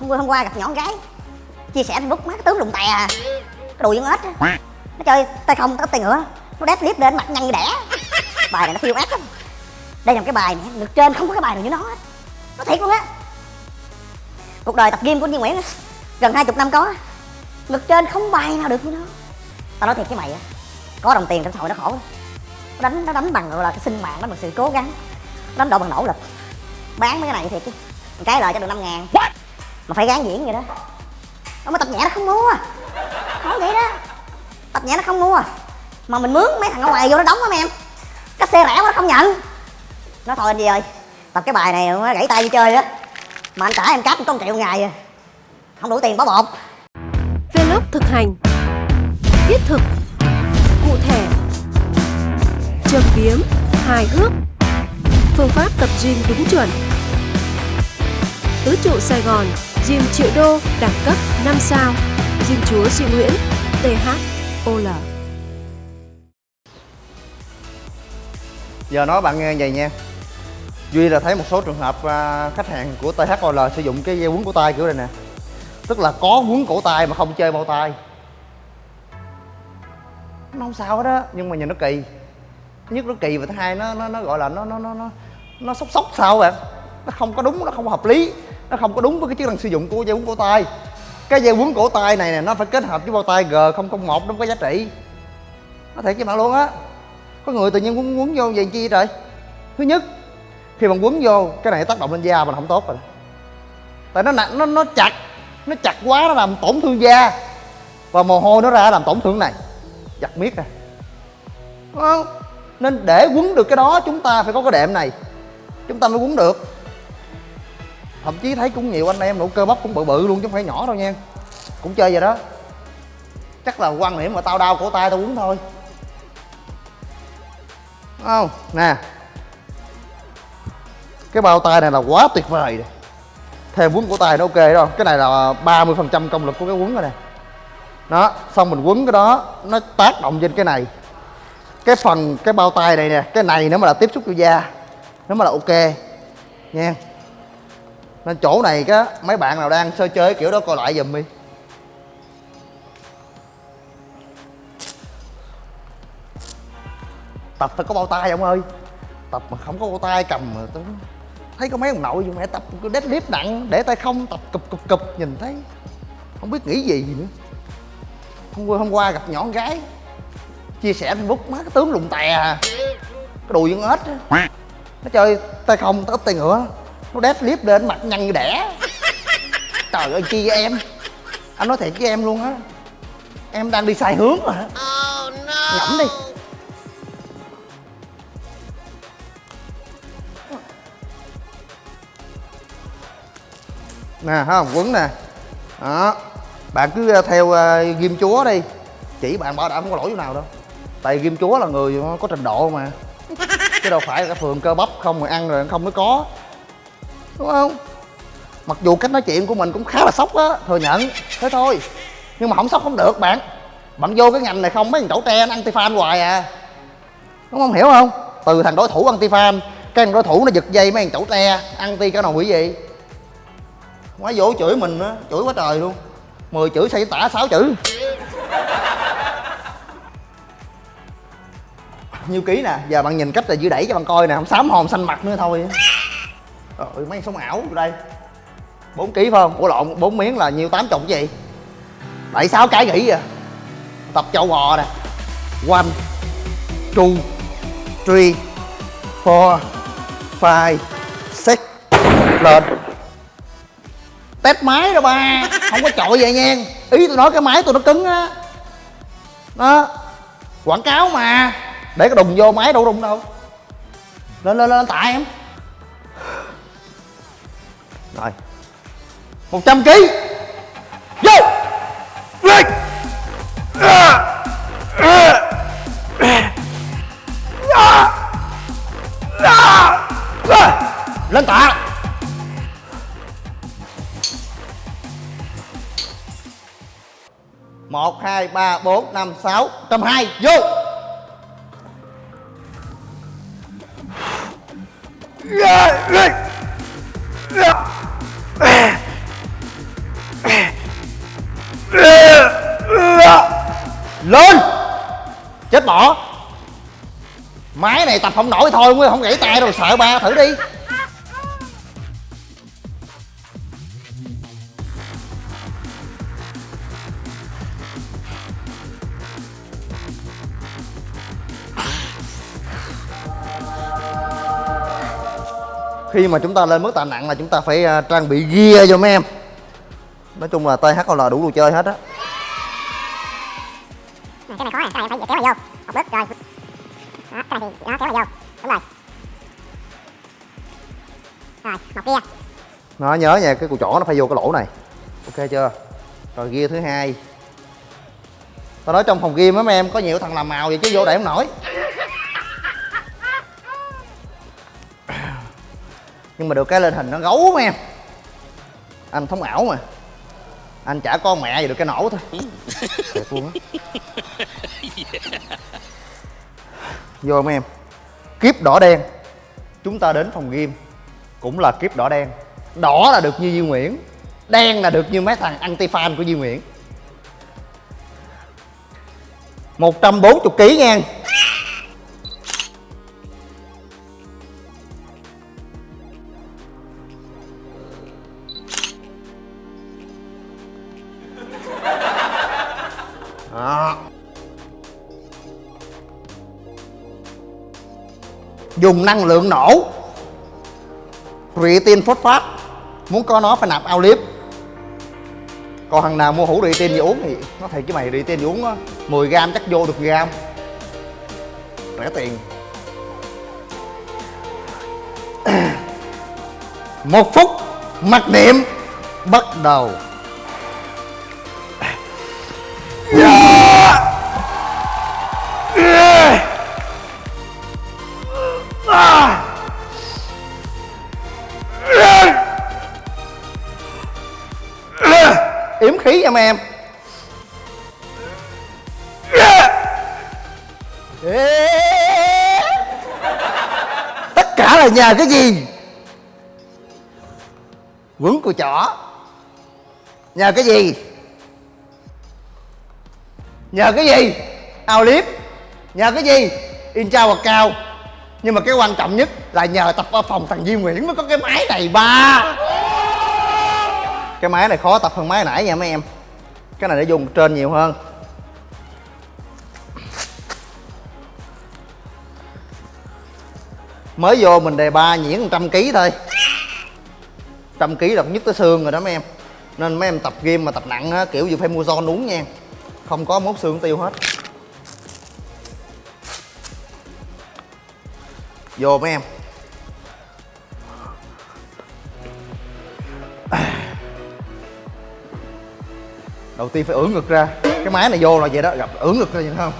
hôm, hôm qua gặp nhỏ con gái chia sẻ facebook má cái tướng lùng tè à cái đùi con ếch á. Nó chơi tay không tay tay nữa nó đép clip lên mặt nhăn như đẻ. Bài này nó phiêu ác lắm. Đây là một cái bài này ngực trên không có cái bài nào như nó hết. Nó thiệt luôn á. Cuộc đời tập gym của Duy Nguyễn á, gần hai chục năm có ngực trên không bài nào được như nó. Tao nói thiệt với mày á có đồng tiền trong xã hội nó khổ. Nó đánh nó đánh bằng gọi là cái sinh mạng nó bằng sự cố gắng. Nó đánh độ bằng nỗ lực. Bán mấy cái này thiệt chứ cái lời cho được năm ngàn mà phải gán diễn vậy đó. Nó mà tập nhẹ nó không mua nói vậy đó. Tập nhẹ nó không mua mà mình mướn mấy thằng ở ngoài vô nó đóng lắm em. Cái xe rẻ quá nó không nhận. Nó thôi anh gì ơi, tập cái bài này nó gãy tay đi chơi á. Mà anh trả em cáp có một triệu ngày à. Không đủ tiền bỏ bột. Vlog thực hành. Thiết thực. Cụ thể. Châm biếm. Hài hước. Phương pháp tập gym đúng chuẩn. Tứ trụ Sài Gòn. Gym triệu đô Đẳng cấp 5 sao Gym chúa Duy Nguyễn THOL Giờ nói bạn nghe vậy nha. Duy là thấy một số trường hợp à, khách hàng của THOL sử dụng cái dây quấn cổ tay kiểu này nè. Tức là có quấn cổ tay mà không chơi bao tay. Nó không sao hết á, nhưng mà nhìn nó kỳ. Thứ nhất nó kỳ và thứ hai nó nó, nó gọi là nó nó nó nó nó sốc sốc sao bạn. Nó không có đúng, nó không hợp lý. Nó không có đúng với cái chức năng sử dụng của dây quấn cổ tay. Cái dây quấn cổ tay này nè, nó phải kết hợp với bao tay G001 nó có giá trị. Nó thiệt với bạn luôn á. Có người tự nhiên quấn quấn vô vậy chi trời? Thứ nhất, khi bạn quấn vô, cái này tác động lên da mình không tốt rồi. Tại nó nặng, nó nó chặt nó chặt quá nó làm tổn thương da. Và mồ hôi nó ra làm tổn thương này. Giặt miết nè nên để quấn được cái đó, chúng ta phải có cái đệm này. Chúng ta mới quấn được thậm chí thấy cũng nhiều anh em nụ cơ bắp cũng bự bự luôn chứ không phải nhỏ đâu nha. Cũng chơi vậy đó. Chắc là quan điểm mà tao đau cổ tay tao quấn thôi. Đúng không, nè. Cái bao tay này là quá tuyệt vời rồi thêm quấn cổ tay nó ok đó. Cái này là 30 phần trăm công lực của cái quấn rồi nè. Đó, xong mình quấn cái đó, nó tác động trên cái này. Cái phần, cái bao tay này nè, cái này nếu mà là tiếp xúc cho da nó mà là ok, nha nên chỗ này cái mấy bạn nào đang sơ chơi kiểu đó coi lại giùm đi. Tập phải có bao tay ông ơi. Tập mà không có bao tay cầm mà tôi thấy có mấy ông nội vô mẹ tập deadlift nặng, để tay không, tập cụp cụp cụp, nhìn thấy. Không biết nghĩ gì nữa. Hôm qua hôm qua gặp nhỏ con gái, chia sẻ facebook, má cái tướng lùng tè à. Cái đùi con ếch á. Nó chơi tay không tớ tay ngựa nó deadlift lên mặt nhăn như đẻ. Trời ơi chi vậy em? Anh nói thiệt với em luôn á. Em đang đi sai hướng rồi á. Ngẫm đi. Nè không? Quấn nè. Đó. Bạn cứ ờ, theo uh, ghim chúa đi. Chỉ bạn bảo đảm không có lỗi chỗ nào đâu. Tại ghim chúa là người có trình độ mà. Chứ đâu phải là cái phường cơ bắp không mà ăn rồi không mới có đúng không? Mặc dù cách nói chuyện của mình cũng khá là sốc á, thừa nhận. Thế thôi. Nhưng mà không sốc không được, bạn. Bạn vô cái ngành này không, mấy thằng tổ tre nó anti fan hoài à. Đúng không? Hiểu không? Từ thằng đối thủ anti fan cái thằng đối thủ nó giật dây mấy thằng tổ tre anti cái nào quỷ gì. Quá vô chửi mình á, chửi quá trời luôn. Mười chữ xây tả sáu chữ. Nhiêu ký nè, giờ bạn nhìn cách là dư đẩy cho bạn coi nè, không xám hồn xanh mặt nữa thôi rồi mấy sống ảo đây. 4 ký phải không? Ủa, lộn, bốn miếng là nhiêu? Tám chục gì? Bảy, sáu cái nghỉ vậy tập châu bò nè. One, two, three, four, five, six. Lên. Test máy đó ba. Không có trội vậy nha. Ý tôi nói cái máy tôi nó cứng á. Đó. Quảng cáo mà. Để cái đùng vô máy đâu đùng đâu. Lên lên lên tại em rồi một trăm ký. Vô. Lên. Lên. Tạ. Một, hai, ba, bốn, năm, sáu. Trăm hai. Vô. Lên. Máy này tập không nổi thôi không gãy tay đâu sợ ba thử đi. Khi mà chúng ta lên mức tạ nặng là chúng ta phải à, trang bị gear cho mấy em. Nói chung là THL đủ đồ chơi hết á. Cái này khó này cái này phải kéo vào vô. Một bước rồi đó cái này thì nó kéo vào vô. Đúng rồi. Rồi một kia. Nó nhớ nha cái cùi chỏ nó phải vô cái lỗ này. Ok chưa? Rồi gear thứ hai. Tao nói trong phòng game á mấy em có nhiều thằng làm màu vậy chứ vô để không nổi. Nhưng mà được cái lên hình nó gấu mấy em. Anh thống ảo mà. Anh chả con mẹ gì được cái nổ thôi. Thiệt luôn á vô mấy em? Kiếp đỏ đen. Chúng ta đến phòng game cũng là kiếp đỏ đen. Đỏ là được như Duy Nguyễn. Đen là được như mấy thằng anti fan của Duy Nguyễn. 140 kg nha. Đó. Dùng năng lượng nổ. Creatine phosphate Muốn có nó phải nạp ao liếp. Còn thằng nào mua hũ tin gì uống thì Nó thiệt chứ mày creatine tin uống á 10 gram chắc vô được gram. Rẻ tiền. Một phút, mặc niệm Bắt đầu. Yếm cho mấy em tất cả là nhờ cái gì? Quấn của chỏ. Nhờ cái gì? Nhờ cái gì? Ao liếp. Nhờ cái gì? In trao hoặc cao. Nhưng mà cái quan trọng nhất là nhờ tập ở phòng thằng Duy Nguyễn mới có cái máy này, ba. Cái máy này khó tập hơn máy nãy nha mấy em cái này để dùng trên nhiều hơn. Mới vô mình đề ba nhuyễn trăm ký thôi. Trăm ký là nhất tới xương rồi đó mấy em. Nên mấy em tập game mà tập nặng á, kiểu gì phải mua son uống nha. Không có mốt xương tiêu hết. Vô mấy em. Đầu tiên phải ưỡn ngực ra. Cái máy này vô là vậy đó, gặp ưỡn ngực ra vậy không?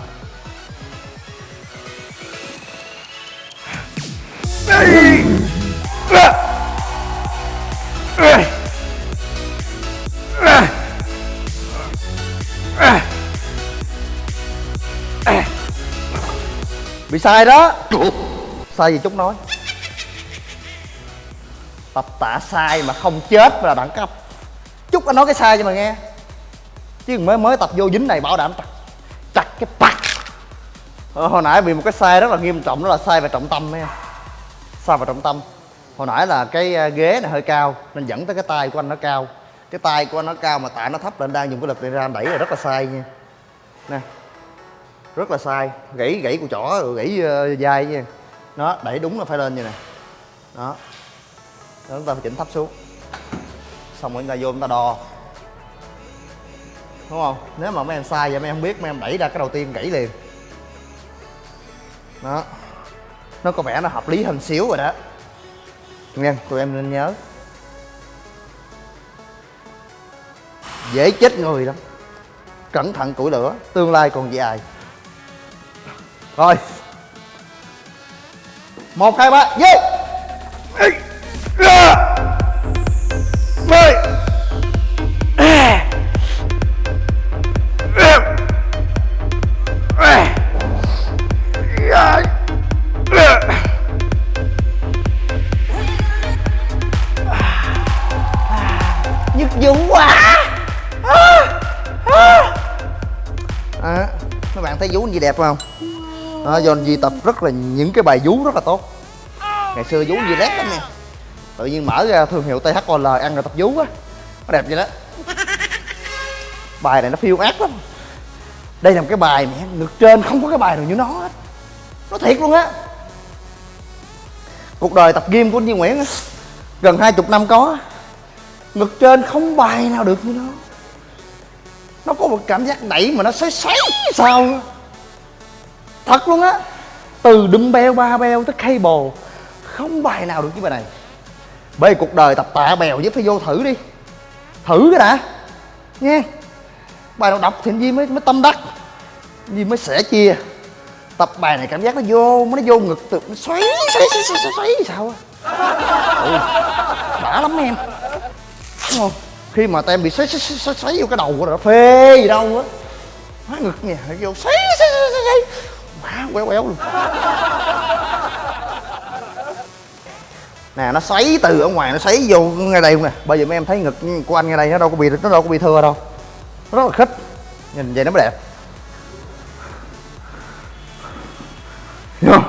Bị sai đó. Sai gì chút nói. Tập tạ sai mà không chết là đẳng cấp. Chút anh nói cái sai cho mà nghe chứ mới mới tập vô dính này bảo đảm chặt chặt cái bạc. Ờ, hồi nãy bị một cái sai rất là nghiêm trọng đó là sai về trọng tâm em sai về trọng tâm. Hồi nãy là cái à, ghế này hơi cao nên dẫn tới cái tay của anh nó cao. Cái tay của anh nó cao mà tạ nó thấp lên đang dùng cái lực này ra đẩy là rất là sai nha. Nè rất là sai. Gãy gãy của chỏ gãy uh, nha. Nó đẩy đúng là phải lên như nè đó. Đó chúng ta phải chỉnh thấp xuống. Xong rồi chúng ta vô chúng ta đo đúng không? Nếu mà mấy em sai vậy mấy em không biết, mấy em đẩy ra cái đầu tiên gãy liền. Đó. Nó có vẻ nó hợp lý hơn xíu rồi đó. Nghe, tụi em nên nhớ. Dễ chết người lắm. Cẩn thận củi lửa, tương lai còn dài. Rồi. Một, hai, ba yeah thấy vú như đẹp không? Đó do anh Di tập rất là những cái bài vú rất là tốt. Ngày xưa vú anh Di lép lắm nè tự nhiên mở ra thương hiệu THOL ăn rồi tập vú á. Nó đẹp vậy đó. Bài này nó phiêu ác lắm. Đây là một cái bài mẹ ngực trên không có cái bài nào như nó hết. Nó thiệt luôn á. Cuộc đời tập gym của anh Duy Nguyễn á, gần hai chục năm có ngực trên không bài nào được như nó nó có một cảm giác đẩy mà nó xoáy xoáy sao thật luôn á từ dumbbell ba beo tới cable không bài nào được cái bài này bởi cuộc đời tập tạ bèo với phải vô thử đi thử cái đã nha bài nào đọc thì gì Di mới mới tâm đắc gì Di mới sẻ chia tập bài này cảm giác nó vô nó vô ngực từ nó xoáy xoáy xoáy xoáy, xoáy, sao á đã lắm em đúng không khi mà tem bị xoáy xoáy xoáy, xoáy, xoáy vô cái đầu của nó phê gì đâu á. Má ngực nha vô xoáy xoáy xoáy xoáy, xoáy. má quéo quéo luôn. Nè nó xoáy từ ở ngoài nó xoáy vô ngay đây luôn nè. Bây giờ mấy em thấy ngực của anh ngay đây nó đâu có bị nó đâu có bị thưa đâu. Nó rất là khích. Nhìn vậy nó mới đẹp. Hiểu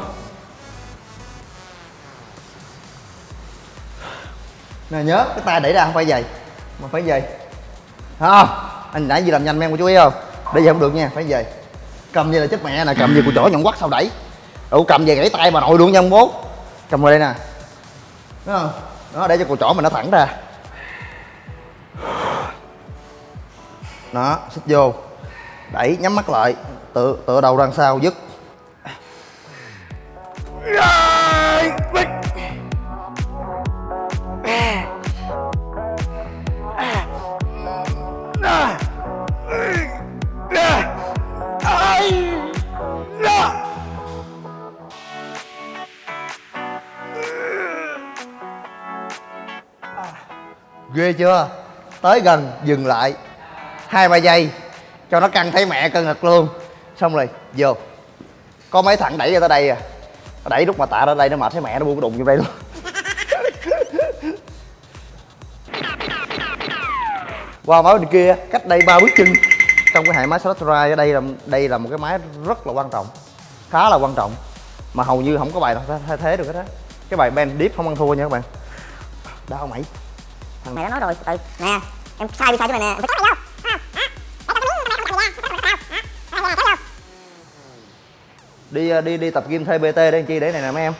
nè nhớ cái tay đẩy ra không phải vậy mà phải về, không? Anh nãy gì làm nhanh em của chú ý không? Để về không được nha phải về. cầm như là chết mẹ nè cầm như của chỗ nhọn quắt sao đẩy. Đủ cầm về gãy tay bà nội luôn nha ông bố. Cầm vào đây nè. Thấy không? Đó để cho cụ chỗ mình nó thẳng ra. Đó xích vô. Đẩy nhắm mắt lại. Tựa tựa đầu đằng sau dứt. Chưa? Tới gần, dừng lại. Hai ba giây, cho nó căng thấy mẹ cân ngực luôn. Xong rồi, vô. Có mấy thằng đẩy ra tới đây à. Nó đẩy lúc mà tạ ra đây nó mệt thấy mẹ nó buông cái đụng như đây luôn. Qua máy bên kia, cách đây ba bước chân. Trong cái hệ máy slot ride ở đây là đây là một cái máy rất là quan trọng. Khá là quan trọng. Mà hầu như không có bài nào thay thế được hết á. Cái bài bend deep không ăn thua nha các bạn. Đau mày thằng này nó nói rồi từ nè em sai đi sai chỗ này nè. Em phải cắt vô đi ờ, đi đi tập gym thuê bt đây làm chi để này nè mấy em.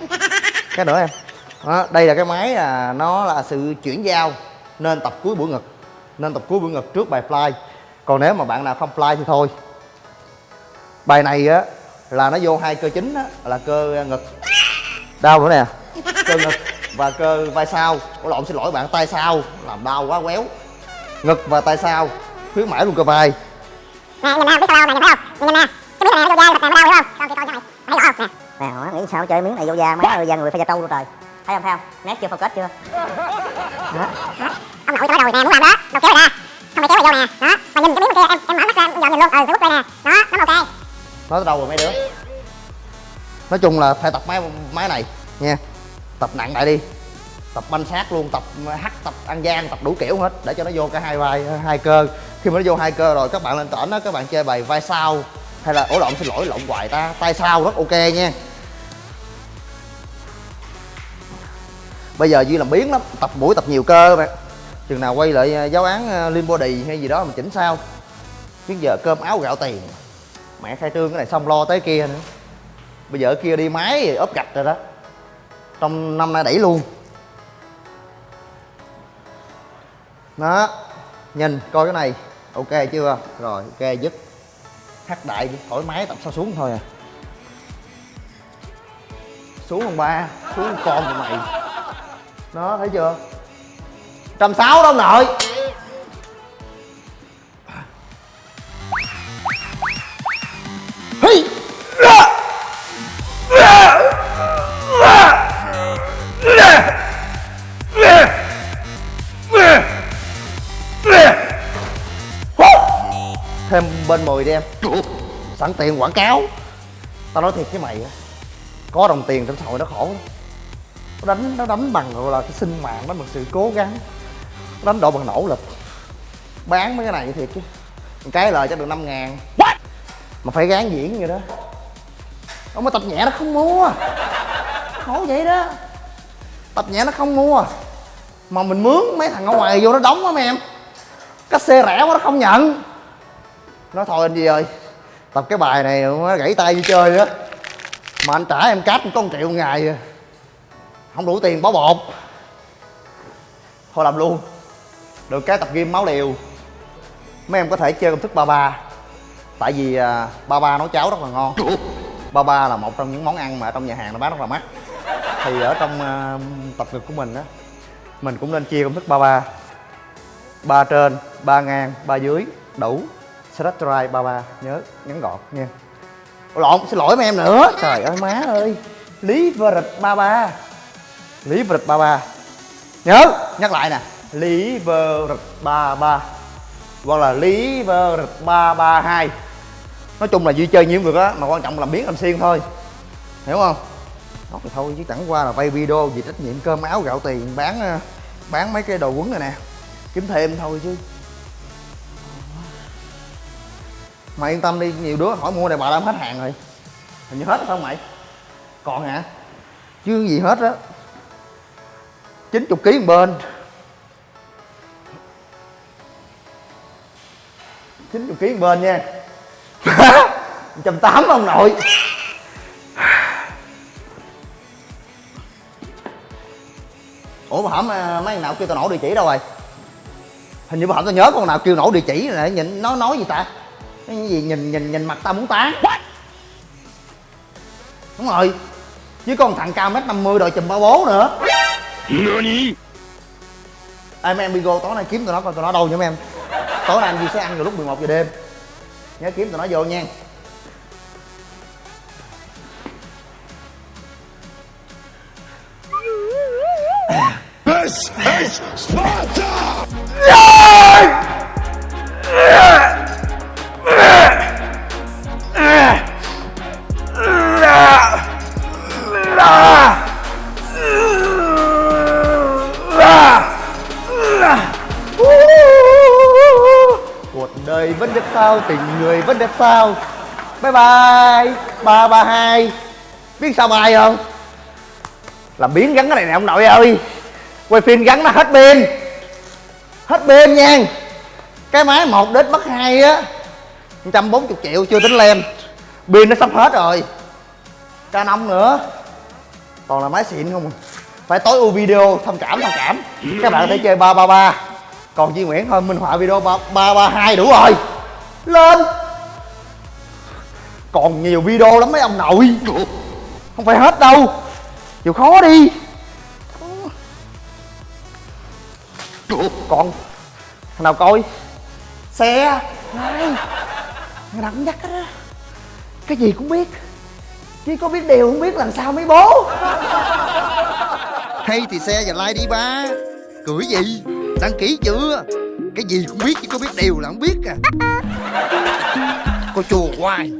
Cái nữa em. Đó, đây là cái máy là nó là sự chuyển giao nên tập cuối buổi ngực nên tập cuối buổi ngực trước bài fly. Còn nếu mà bạn nào không fly thì thôi. Bài này á là nó vô hai cơ chính á là cơ ngực. Đau nữa nè cơ ngực và cơ vai sau. Ủa lộn xin lỗi bạn tay sau. Làm đau quá quéo. Ngực và tay sau. Khuyến mãi luôn cơ vai. Nè nhìn nè biết sao đâu nè nhìn thấy không? Nhìn nè. Cái miếng này nó vô da này nó đau hiểu không? Coi coi chỗ này. Thấy rõ không nè nghĩ sao chơi miếng này vô da má ơi da người phải da trâu luôn trời. Thấy không thấy không? Nét chưa focus chưa? Đó ông nội cho đầu nè muốn làm đó. Đâu kéo ra. Không phải kéo vào vô nè. Đó. Mà nhìn cái miếng kia em em mở mắt ra em dòm nhìn luôn. Ừ phải bút đây nè. Đó nó ok nói đâu rồi mấy đứa? Nói chung là phải tập máy máy này. Nha tập nặng lại đi. Tập banh sát luôn, tập hắt tập ăn gian, tập đủ kiểu hết, để cho nó vô cả hai vai, hai cơ. Khi mà nó vô hai cơ rồi, các bạn lên tỉnh đó các bạn chơi bài vai sau, hay là ổ lộn, xin lỗi, lộn hoài ta. Tay sau rất ok nha. Bây giờ duy làm biến lắm, tập buổi, tập nhiều cơ bạn. Chừng nào quay lại à, giáo án à, lim body hay gì đó mà chỉnh sao. Chứ giờ cơm áo gạo tiền. Mẹ khai trương cái này xong lo tới kia nữa. Bây giờ ở kia đi máy, ốp gạch rồi đó trong năm nay đẩy luôn. Đó, nhìn, coi cái này. Ok chưa? Rồi, ok, giúp hát đại thoải mái tập sao xuống thôi à. Xuống còn ba, xuống con tụi mày. Đó, thấy chưa? Trăm sáu đâu nội. Thêm bên mười đi em. Sẵn tiền quảng cáo. Tao nói thiệt với mày á có đồng tiền trong xã hội nó khổ lắm. Nó đánh nó đánh bằng gọi là cái sinh mạng đánh bằng sự cố gắng. Nó đánh độ bằng nỗ lực. Bán mấy cái này thiệt chứ. Một cái lời chắc được năm ngàn. Mà phải gán diễn vậy đó. Ông mà tập nhẹ nó không mua. Khổ vậy đó. Tập nhẹ nó không mua. Mà mình mướn mấy thằng ở ngoài vô nó đóng á mấy em. Cách xe rẻ quá nó không nhận nói thôi anh gì ơi, tập cái bài này nó gãy tay đi chơi á. Mà anh trả em cáp có một triệu một ngày à. không đủ tiền bó bột. Thôi làm luôn. Được cái tập gym máu liều. Mấy em có thể chơi công thức ba ba. Tại vì à, ba ba nấu cháo rất là ngon. Ba ba là một trong những món ăn mà trong nhà hàng nó bán rất là mắc. Thì ở trong à, tập ngực của mình á, mình cũng nên chia công thức ba ba. Ba trên, ba ngang, ba dưới, đủ stretch dry ba ba nhớ ngắn gọn nha. Lộn, xin lỗi mấy em nữa. Trời ơi, má ơi. Lý vơ rịch ba ba lý rịch ba ba nhớ, nhắc lại nè. Lý vơ rịch ba ba hoặc là lý vơ rịch ba ba hai. Nói chung là duy chơi nhiều được á, mà quan trọng là biến làm xiên thôi. Hiểu không? Đó thì thôi, chứ chẳng qua là quay video vì trách nhiệm cơm áo gạo tiền, bán ờ, bán mấy cái đồ quấn này nè. Kiếm thêm thôi chứ. Mày yên tâm đi, nhiều đứa hỏi mua này bà đã hết hàng rồi. Hình như hết rồi phải không mày? Còn hả? Chứ gì hết á. 90 kg một bên. 90 kg một bên nha. 180 ông nội. Ủa mà hổm à, mấy thằng nào kêu tao nổ địa chỉ đâu rồi? Hình như bà hổm tao nhớ con nào kêu nổ địa chỉ này nhìn nó nói gì ta? Cái gì nhìn nhìn nhìn mặt tao muốn tán. Đúng rồi. Chứ con thằng cao mét 50 đội chùm ba bố nữa. Ê mấy em Bigo tối nay kiếm tụi nó coi tụi nó đâu nha mấy em. Tối nay anh Duy sẽ ăn vào lúc 11 giờ đêm. Nhớ kiếm tụi nó vô nha. This is Sparta! Sao Bye bye, ba ba, hai. Biết sao bài không? Làm biến gắn cái này nè, ông nội ơi. Quay phim gắn nó hết pin. Hết pin nha. Cái máy 1 đến mất 2 á. 140 triệu, chưa tính lem. Pin nó sắp hết rồi. Canon nữa. Còn là máy xịn không. À. Phải tối ưu video, thông cảm thông cảm. Các bạn có thể chơi 333 Còn Duy Nguyễn, thôi, minh họa video 332 đủ rồi. Lên. Còn nhiều video lắm mấy ông nội. Không phải hết đâu. Chịu khó đi. Còn, thằng nào coi? Xe. Này thằng nào cũng dắt hết á cái gì cũng biết. Chỉ có biết điều không biết làm sao mấy bố. Hay thì xe và like đi ba. Cưỡi gì? Đăng ký chưa? Cái gì cũng biết, chỉ có biết điều là không biết à. Cô chùa hoài.